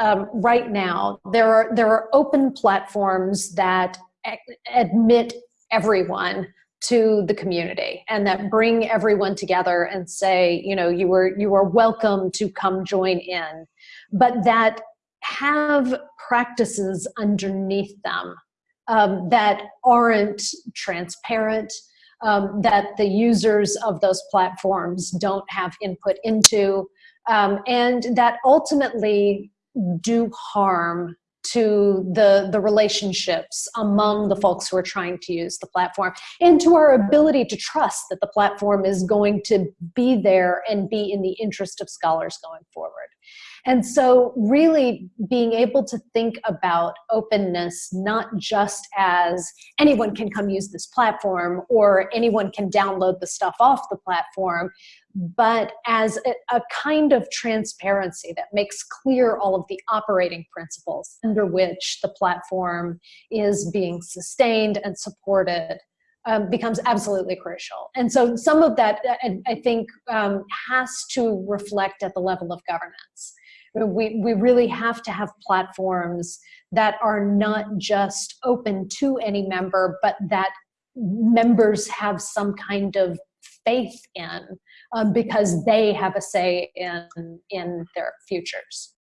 um, right now, there are, there are open platforms that admit everyone to the community and that bring everyone together and say, you know, you were, you are welcome to come join in, but that have practices underneath them um, that aren't transparent, um, that the users of those platforms don't have input into, um, and that ultimately do harm to the, the relationships among the folks who are trying to use the platform and to our ability to trust that the platform is going to be there and be in the interest of scholars going forward. And so really being able to think about openness, not just as anyone can come use this platform or anyone can download the stuff off the platform, but as a, a, kind of transparency that makes clear all of the operating principles under which the platform is being sustained and supported um, becomes absolutely crucial. And so some of that, I, I think, um, has to reflect at the level of governance we, we really have to have platforms that are not just open to any member, but that members have some kind of faith in um, because they have a say in, in their futures.